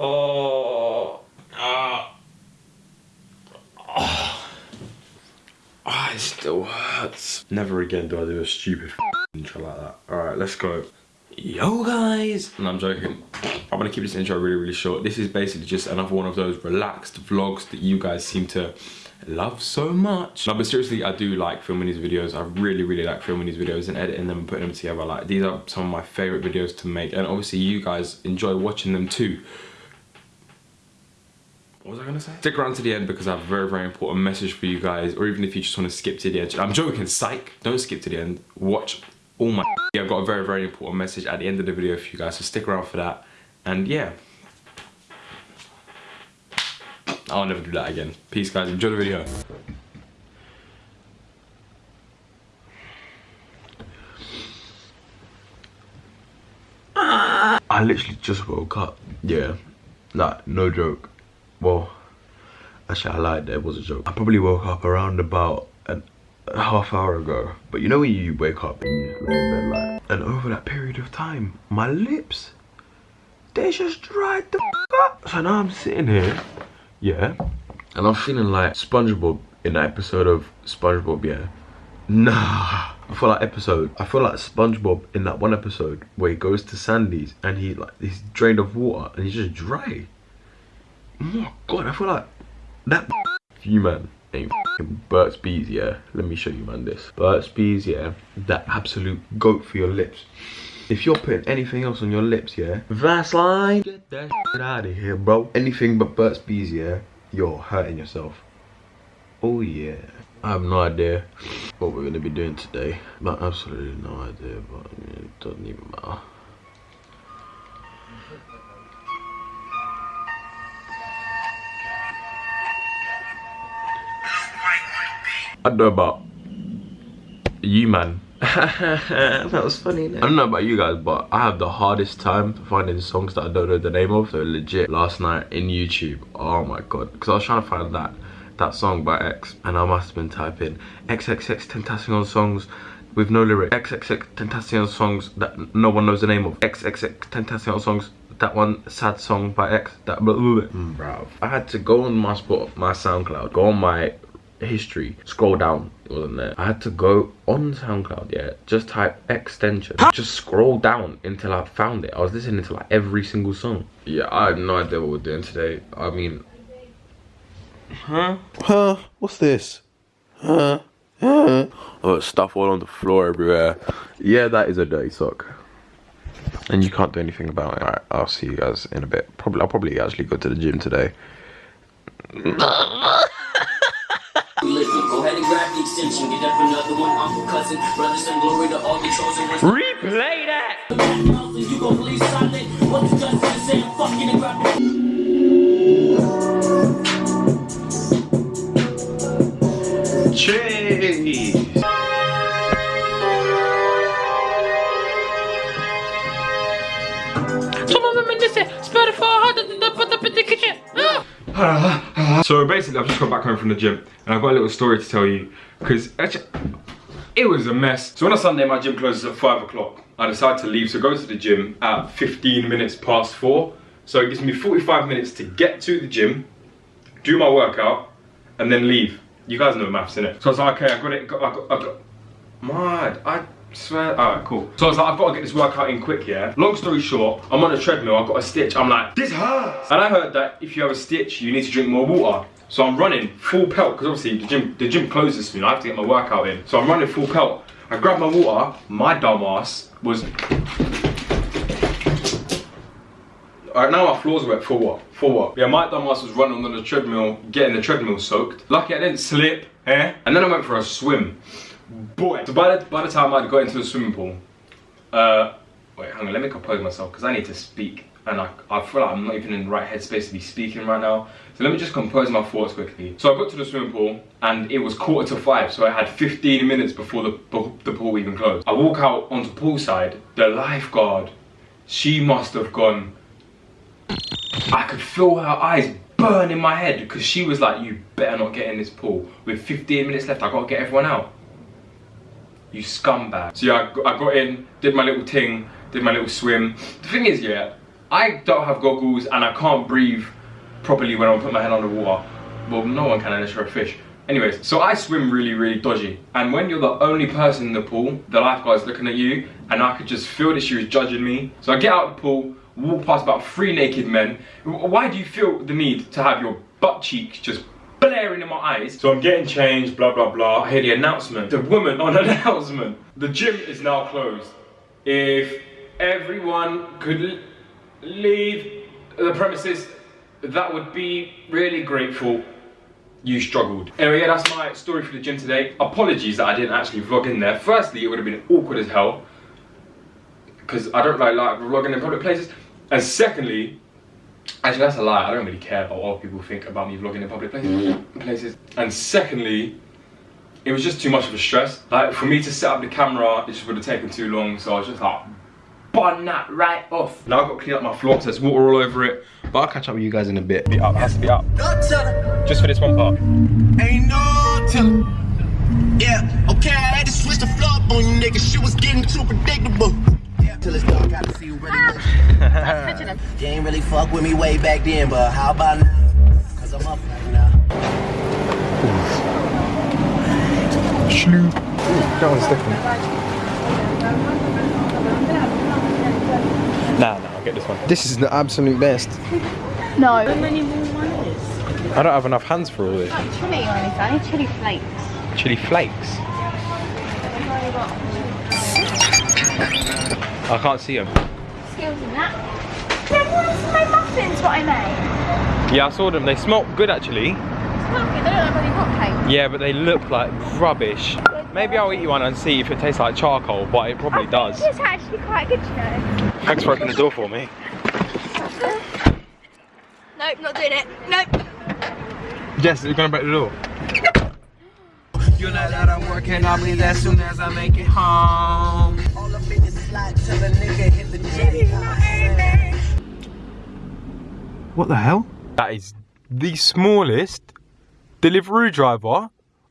Oh. Ah. Oh. Oh, it still hurts. Never again do I do a stupid intro like that. Alright, let's go. Yo guys! No, I'm joking. I'm gonna keep this intro really, really short. This is basically just another one of those relaxed vlogs that you guys seem to love so much. No, but seriously, I do like filming these videos. I really, really like filming these videos and editing them and putting them together. Like, these are some of my favorite videos to make. And obviously, you guys enjoy watching them too. What was I gonna say? Stick around to the end because I have a very, very important message for you guys. Or even if you just wanna skip to the end. I'm joking, psych. Don't skip to the end. Watch all my yeah, I've got a very, very important message at the end of the video for you guys. So stick around for that. And yeah. I'll never do that again. Peace guys, enjoy the video. I literally just woke up. Yeah, like no joke. Well, actually I lied, there was a joke. I probably woke up around about an, a half hour ago. But you know when you wake up and you just lay in bed like, and over that period of time, my lips, they just dried the up. So now I'm sitting here yeah. And I'm feeling like SpongeBob in that episode of SpongeBob, yeah. Nah. I feel like episode. I feel like SpongeBob in that one episode where he goes to Sandy's and he like he's drained of water and he's just dry. Oh my god, I feel like that you man ain't Burt's Bees, yeah. Let me show you man this. Burt's Bees, yeah. That absolute goat for your lips. If you're putting anything else on your lips, yeah, Vaseline, get that out of here, bro. Anything but Burt's Bees, yeah, you're hurting yourself. Oh yeah. I have no idea what we're gonna be doing today. But absolutely no idea, but it doesn't even matter. I don't know about you man that was funny. I don't know about you guys, but I have the hardest time finding songs that I don't know the name of. So legit, last night in YouTube, oh my god, because I was trying to find that that song by X, and I must have been typing XXXTentacion songs with no lyric. XXX Tentacion songs that no one knows the name of. XXX Tentacion songs that one sad song by X that blah, blah, blah. Mm, bro I had to go on my spot my SoundCloud go on my history scroll down it wasn't there i had to go on soundcloud yeah just type extension. Just scroll down until i found it. I was listening to like every single song. Yeah i have no idea what we're doing today. I mean huh? Huh? What's this? Huh? Huh? Oh stuff all on the floor everywhere. Yeah that is a dirty sock. And you can't do anything about it. Alright, I'll see you guys in a bit. Probably, I'll probably actually go to the gym today. Extension, get up another one, uncle, cousin, brothers and glory to all the chosen ones. Replay that! You go believe silent, what the justice say, I'm fucking and grab Cheese! Some of them in this Spotify, put up in the kitchen. Ah. Uh-huh. So basically I've just got back home from the gym and I've got a little story to tell you because it was a mess. So on a Sunday my gym closes at 5 o'clock. I decide to leave so go to the gym at 15 minutes past 4. So it gives me 45 minutes to get to the gym, do my workout and then leave. You guys know maths innit? So I was like okay I got it, got, I got, I got mad. I Swear, alright, cool. So I was like, I've got to get this workout in quick, yeah? Long story short, I'm on a treadmill, I've got a stitch. I'm like, this hurts. And I heard that if you have a stitch, you need to drink more water. So I'm running full pelt, because obviously the gym, the gym closes soon. I have to get my workout in. So I'm running full pelt. I grab my water, my dumb ass was... Alright, now my floor's wet for what? For what? Yeah, my dumb ass was running on the treadmill, getting the treadmill soaked. Lucky I didn't slip, eh? And then I went for a swim boy. So by the, by the time I'd got into the swimming pool, uh, wait, hang on, let me compose myself because I need to speak and I, I feel like I'm not even in the right headspace to be speaking right now. So let me just compose my thoughts quickly. So I got to the swimming pool and it was quarter to five, so I had 15 minutes before the, the pool even closed. I walk out onto poolside, the lifeguard, she must have gone, I could feel her eyes burn in my head because she was like, you better not get in this pool. With 15 minutes left, I gotta get everyone out you scumbag. So yeah, I got in, did my little ting, did my little swim. The thing is, yeah, I don't have goggles and I can't breathe properly when I put my head under water. Well, no one can unless you're a fish. Anyways, so I swim really, really dodgy. And when you're the only person in the pool, the lifeguard's looking at you, and I could just feel that she was judging me. So I get out of the pool, walk past about three naked men. Why do you feel the need to have your butt cheeks just blaring in my eyes? So I'm getting changed, blah, blah, blah. I hear the announcement. The woman on announcement. The gym is now closed. If everyone could leave the premises, that would be really grateful you struggled. Anyway, yeah, that's my story for the gym today. Apologies that I didn't actually vlog in there. Firstly, it would have been awkward as hell because I don't like, like vlogging in public places. And secondly, actually that's a lie. I don't really care about what people think about me vlogging in public places. Mm-hmm. places. And secondly, it was just too much of a stress. Like for me to set up the camera, it just would have taken too long. So I was just like, bun that right off. Now I've got to clean up my floor, so there's water all over it. But I'll catch up with you guys in a bit. Be up, has to be up. Just for this one part. Ain't no telling. Yeah, okay, I had to switch the flow up on you niggas. Shit was getting too predictable. Yeah, till it's dark, I can see you really. Ah. you ain't really fuck with me way back then, but how about now? Cause I'm up right now. That one's different. Nah, nah, I'll get this one. This is the absolute best. No. I don't have enough hands for all this. Not chili or anything. I need chili flakes. Chili flakes. I can't see them. Skills in that. Then my muffins what I made? Yeah, I saw them. They smelt good actually. Smoky, they look like. Yeah, but they look like rubbish. Maybe I'll eat you one and see if it tastes like charcoal, but it probably does. It's actually quite good, you know. Thanks for opening the door for me. Nope, not doing it. Nope. Jess, you're gonna break the door. You know that I'm working on me as soon as I make it home. What the hell? That is the smallest Deliveroo driver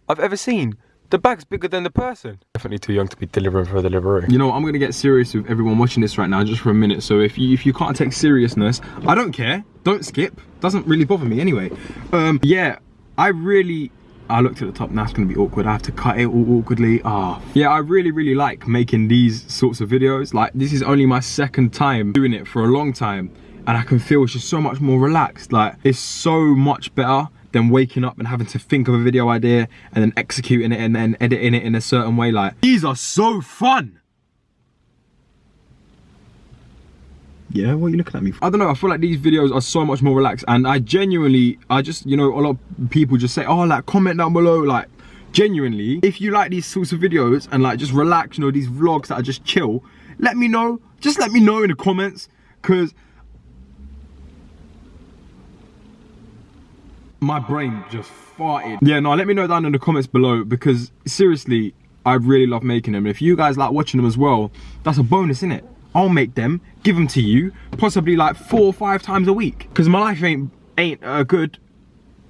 I've ever seen. The bag's bigger than the person. Definitely too young to be delivering for a Deliveroo. You know, I'm gonna get serious with everyone watching this right now just for a minute. So if you if you can't take seriousness, I don't care. Don't skip. Doesn't really bother me anyway. Um, yeah, I really I looked at the top, now it's gonna be awkward. I have to cut it all awkwardly. Ah, yeah, I really, really like making these sorts of videos. Like, this is only my second time doing it for a long time. And I can feel it's just so much more relaxed. Like, it's so much better than waking up and having to think of a video idea and then executing it and then editing it in a certain way. Like, these are so fun. Yeah, what are you looking at me for? I don't know, I feel like these videos are so much more relaxed and I genuinely, I just, you know, a lot of people just say, oh, like, comment down below, like, genuinely, if you like these sorts of videos and like, just relax, you know, these vlogs that are just chill, let me know, just let me know in the comments, because my brain just farted. Yeah, no, let me know down in the comments below because seriously, I really love making them. And if you guys like watching them as well, that's a bonus, innit? I'll make them, give them to you, possibly like four or five times a week. Because my life ain't ain't uh, good.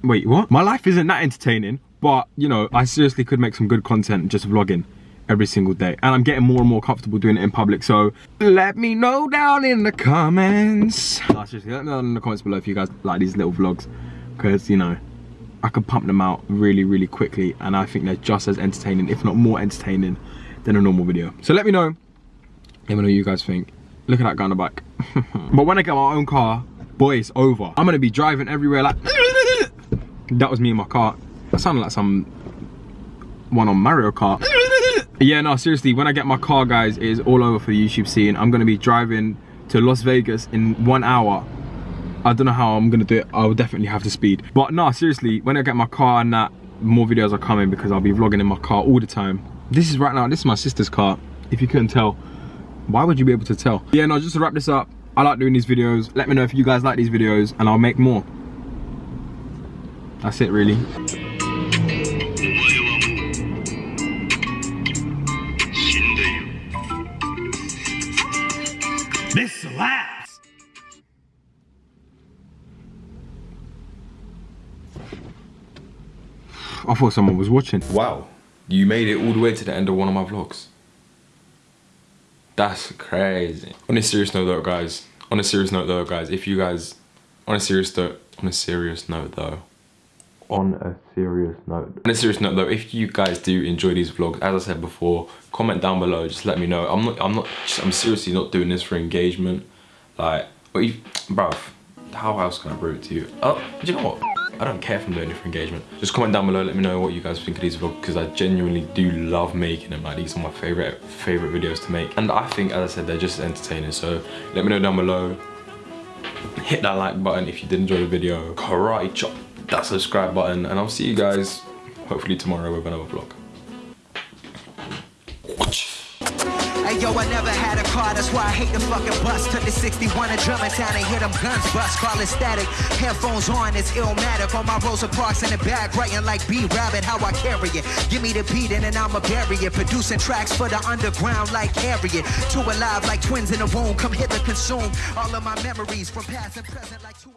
Wait, what? My life isn't that entertaining, but you know, I seriously could make some good content just vlogging every single day. And I'm getting more and more comfortable doing it in public. So let me know down in the comments. No, seriously, let me know in the comments below if you guys like these little vlogs. Because, you know, I could pump them out really, really quickly. And I think they're just as entertaining, if not more entertaining, than a normal video. So let me know. Let me know what you guys think. Look at that guy on the back. but when I get my own car, boy, it's over. I'm gonna be driving everywhere like... that was me in my car. That sounded like some one on Mario Kart. yeah, no, seriously, when I get my car, guys, it is all over for the YouTube scene. I'm gonna be driving to Las Vegas in one hour. I don't know how I'm gonna do it. I will definitely have to speed. But no, seriously, when I get my car and that, more videos are coming because I'll be vlogging in my car all the time. This is right now, this is my sister's car, if you couldn't tell. Why would you be able to tell? Yeah, no, just to wrap this up, I like doing these videos. Let me know if you guys like these videos and I'll make more. That's it really. This slaps. I thought someone was watching. Wow, you made it all the way to the end of one of my vlogs. That's crazy. On a serious note though, guys, On a serious note though, guys, if you guys, on a serious note, on a serious note though, on a serious note. On a serious note though, if you guys do enjoy these vlogs, as I said before, comment down below, just let me know. I'm not, I'm not, I'm seriously not doing this for engagement. Like, but you, bruv, how else can I prove it to you? Oh, do you know what? I don't care if I'm doing it for engagement. Just comment down below, let me know what you guys think of these vlogs because I genuinely do love making them. Like these are my favorite favorite videos to make. And I think, as I said, they're just entertaining. So let me know down below. Hit that like button if you did enjoy the video. Karate chop that subscribe button and I'll see you guys hopefully tomorrow with another vlog. Yo, I never had a car, that's why I hate the fucking bus. Took the 61 to Germantown and hit them guns bust. Call it static, headphones on, it's illmatic. On my Rosa Parks in the back, writing like B Rabbit, how I carry it. Give me the beat and then I'ma bury it. Producing tracks for the underground like Harriet. Two alive like twins in a womb, come hither consume all of my memories from past and present like two.